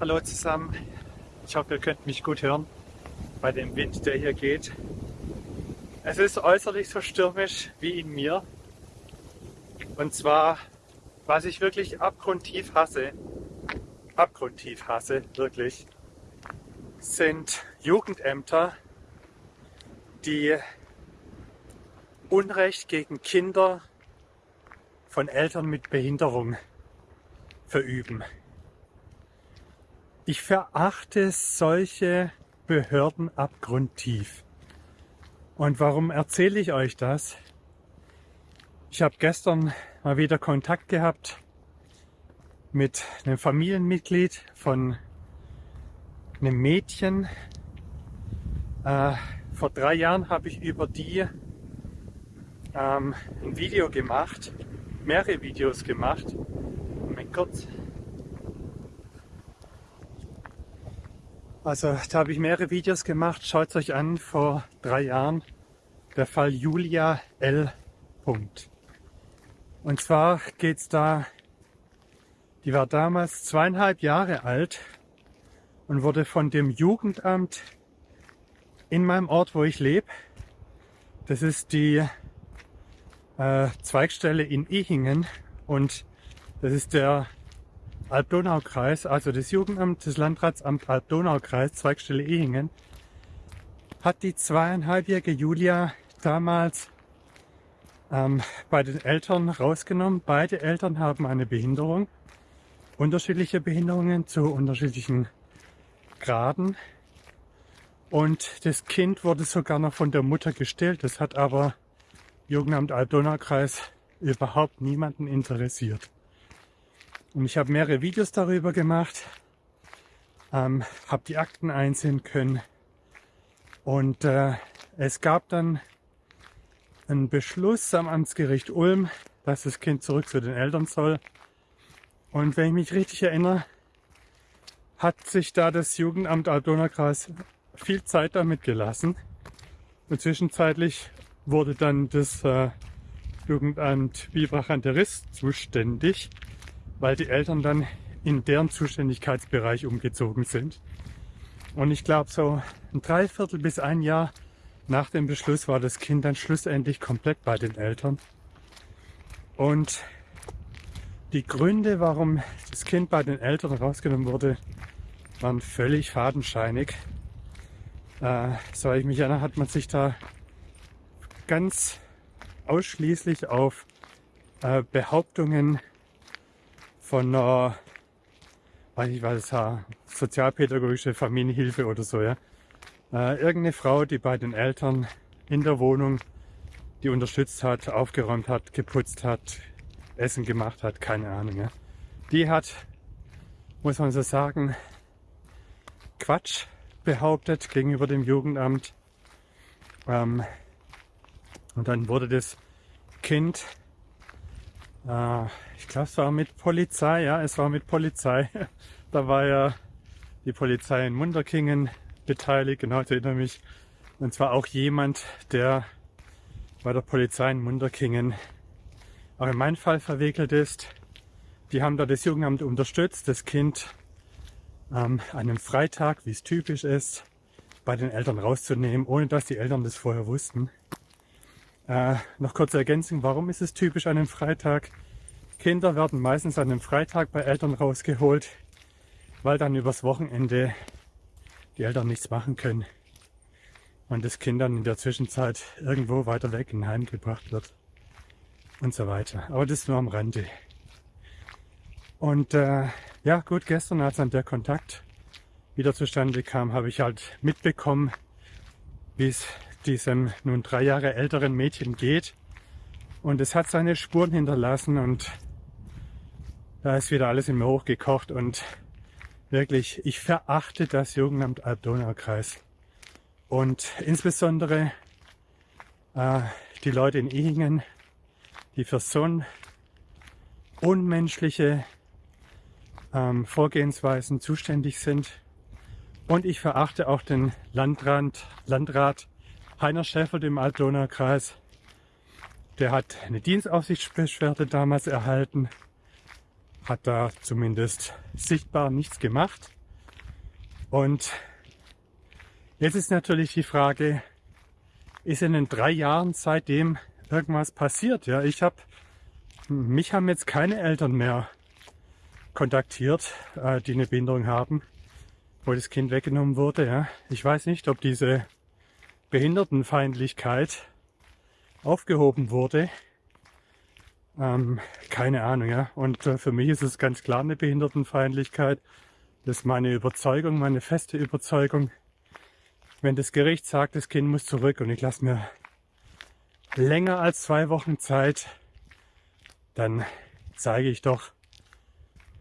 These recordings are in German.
Hallo zusammen. Ich hoffe, ihr könnt mich gut hören bei dem Wind, der hier geht. Es ist äußerlich so stürmisch wie in mir. Und zwar, was ich wirklich abgrundtief hasse, abgrundtief hasse, wirklich, sind Jugendämter, die Unrecht gegen Kinder von Eltern mit Behinderung verüben. Ich verachte solche Behörden abgrundtief. Und warum erzähle ich euch das? Ich habe gestern mal wieder Kontakt gehabt mit einem Familienmitglied von einem Mädchen. Äh, vor drei Jahren habe ich über die ähm, ein Video gemacht, mehrere Videos gemacht. Moment kurz. Also da habe ich mehrere Videos gemacht. Schaut euch an, vor drei Jahren der Fall Julia L. Und zwar geht es da, die war damals zweieinhalb Jahre alt und wurde von dem Jugendamt in meinem Ort, wo ich lebe, das ist die äh, Zweigstelle in Ehingen und das ist der Alb-Donau-Kreis, also das Jugendamt des Landratsamt Alb-Donau-Kreis, Zweigstelle Ehingen, hat die zweieinhalbjährige Julia damals ähm, bei den Eltern rausgenommen. Beide Eltern haben eine Behinderung, unterschiedliche Behinderungen zu unterschiedlichen Graden. Und das Kind wurde sogar noch von der Mutter gestillt. Das hat aber Jugendamt Alb-Donau-Kreis überhaupt niemanden interessiert. Und ich habe mehrere Videos darüber gemacht, ähm, habe die Akten einsehen können und äh, es gab dann einen Beschluss am Amtsgericht Ulm, dass das Kind zurück zu den Eltern soll. Und wenn ich mich richtig erinnere, hat sich da das Jugendamt Aldona-Kreis viel Zeit damit gelassen. Und zwischenzeitlich wurde dann das äh, Jugendamt Bibrach an der Riss zuständig weil die Eltern dann in deren Zuständigkeitsbereich umgezogen sind. Und ich glaube, so ein Dreiviertel bis ein Jahr nach dem Beschluss war das Kind dann schlussendlich komplett bei den Eltern. Und die Gründe, warum das Kind bei den Eltern rausgenommen wurde, waren völlig fadenscheinig. Äh, so ich mich erinnere, hat man sich da ganz ausschließlich auf äh, Behauptungen von einer, weiß ich was, sozialpädagogische Familienhilfe oder so, ja. Äh, irgendeine Frau, die bei den Eltern in der Wohnung die unterstützt hat, aufgeräumt hat, geputzt hat, Essen gemacht hat, keine Ahnung. Ja. Die hat, muss man so sagen, Quatsch behauptet gegenüber dem Jugendamt. Ähm, und dann wurde das Kind äh, ich glaube, es war mit Polizei, ja, es war mit Polizei. da war ja die Polizei in Munderkingen beteiligt, genau, ich erinnere mich. Und zwar auch jemand, der bei der Polizei in Munderkingen auch in meinen Fall verwickelt ist. Die haben da das Jugendamt unterstützt, das Kind ähm, an einem Freitag, wie es typisch ist, bei den Eltern rauszunehmen, ohne dass die Eltern das vorher wussten. Äh, noch kurze Ergänzung, warum ist es typisch an einem Freitag? Kinder werden meistens an einem Freitag bei Eltern rausgeholt, weil dann übers Wochenende die Eltern nichts machen können und das Kind dann in der Zwischenzeit irgendwo weiter weg in Heim gebracht wird und so weiter. Aber das nur am Rande. Und äh, ja gut, gestern als dann der Kontakt wieder zustande kam, habe ich halt mitbekommen, wie es diesem nun drei Jahre älteren Mädchen geht. Und es hat seine Spuren hinterlassen und da ist wieder alles in mir hochgekocht und wirklich, ich verachte das Jugendamt Alb-Donau-Kreis. Und insbesondere äh, die Leute in Ehingen, die für so ein unmenschliche ähm, Vorgehensweisen zuständig sind. Und ich verachte auch den Landrat, Landrat Heiner Schäfer im Altdonau-Kreis. Der hat eine Dienstaufsichtsbeschwerde damals erhalten, hat da zumindest sichtbar nichts gemacht. Und jetzt ist natürlich die Frage, ist in den drei Jahren seitdem irgendwas passiert? Ja, ich habe, mich haben jetzt keine Eltern mehr kontaktiert, äh, die eine Behinderung haben, wo das Kind weggenommen wurde. Ja, ich weiß nicht, ob diese Behindertenfeindlichkeit aufgehoben wurde. Ähm, keine Ahnung, ja. Und äh, für mich ist es ganz klar eine Behindertenfeindlichkeit. Das ist meine Überzeugung, meine feste Überzeugung. Wenn das Gericht sagt, das Kind muss zurück und ich lasse mir länger als zwei Wochen Zeit, dann zeige ich doch,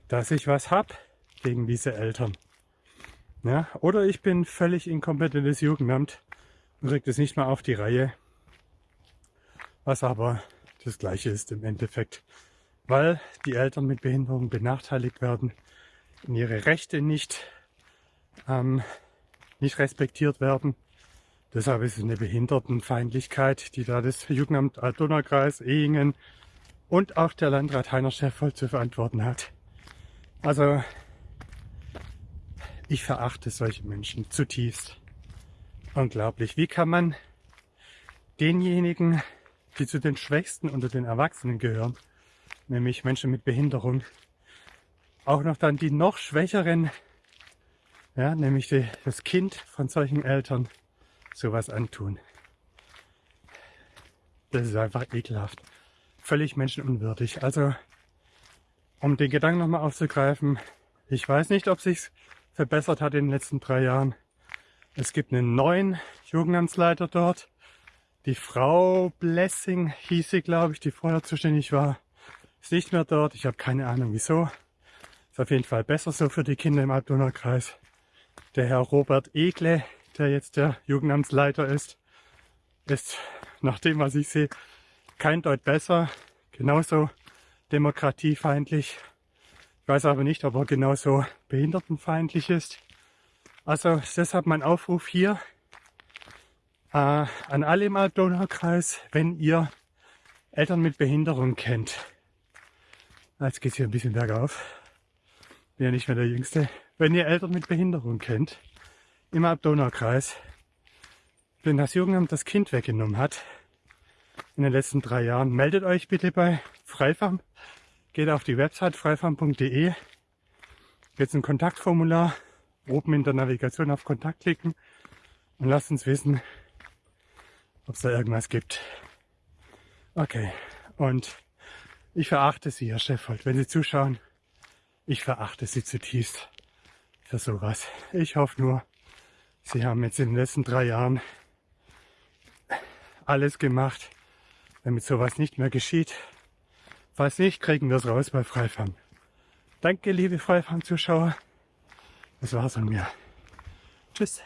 dass ich was hab gegen diese Eltern. Ja, oder ich bin völlig inkompetentes Jugendamt und kriege das nicht mal auf die Reihe. Was aber das Gleiche ist im Endeffekt, weil die Eltern mit Behinderung benachteiligt werden, in ihre Rechte nicht, ähm, nicht respektiert werden. Deshalb ist es eine Behindertenfeindlichkeit, die da das Jugendamt Altona-Kreis, Ehingen und auch der Landrat Heiner Scheffold zu verantworten hat. Also ich verachte solche Menschen zutiefst. Unglaublich. Wie kann man denjenigen, die zu den Schwächsten unter den Erwachsenen gehören, nämlich Menschen mit Behinderung, auch noch dann die noch Schwächeren, ja, nämlich die, das Kind von solchen Eltern, sowas antun. Das ist einfach ekelhaft. Völlig menschenunwürdig. Also, um den Gedanken nochmal aufzugreifen, ich weiß nicht, ob sich's verbessert hat in den letzten drei Jahren. Es gibt einen neuen Jugendamtsleiter dort. Die Frau Blessing hieß sie, glaube ich, die vorher zuständig war, ist nicht mehr dort. Ich habe keine Ahnung wieso. Ist auf jeden Fall besser so für die Kinder im Altona-Kreis. Der Herr Robert Egle, der jetzt der Jugendamtsleiter ist, ist nach dem, was ich sehe, kein Deut besser. Genauso demokratiefeindlich. Ich weiß aber nicht, ob er genauso behindertenfeindlich ist. Also deshalb mein Aufruf hier äh, an alle im Altona-Kreis, wenn ihr Eltern mit Behinderung kennt. Jetzt geht's hier ein bisschen bergauf. Bin ja nicht mehr der Jüngste. Wenn ihr Eltern mit Behinderung kennt, im Abdonau-Kreis, wenn das Jugendamt das Kind weggenommen hat, in den letzten drei Jahren, meldet euch bitte bei Freifarm. Geht auf die Website freifarm.de. Jetzt ein Kontaktformular. Oben in der Navigation auf Kontakt klicken und lasst uns wissen, ob es da irgendwas gibt. Okay, und ich verachte Sie, Herr Scheffold, wenn Sie zuschauen. Ich verachte Sie zutiefst für sowas. Ich hoffe nur, Sie haben jetzt in den letzten drei Jahren alles gemacht, damit sowas nicht mehr geschieht. Falls nicht, kriegen wir es raus bei Freifarm. Danke, liebe Freifarm-Zuschauer. Das war's von mir. Tschüss.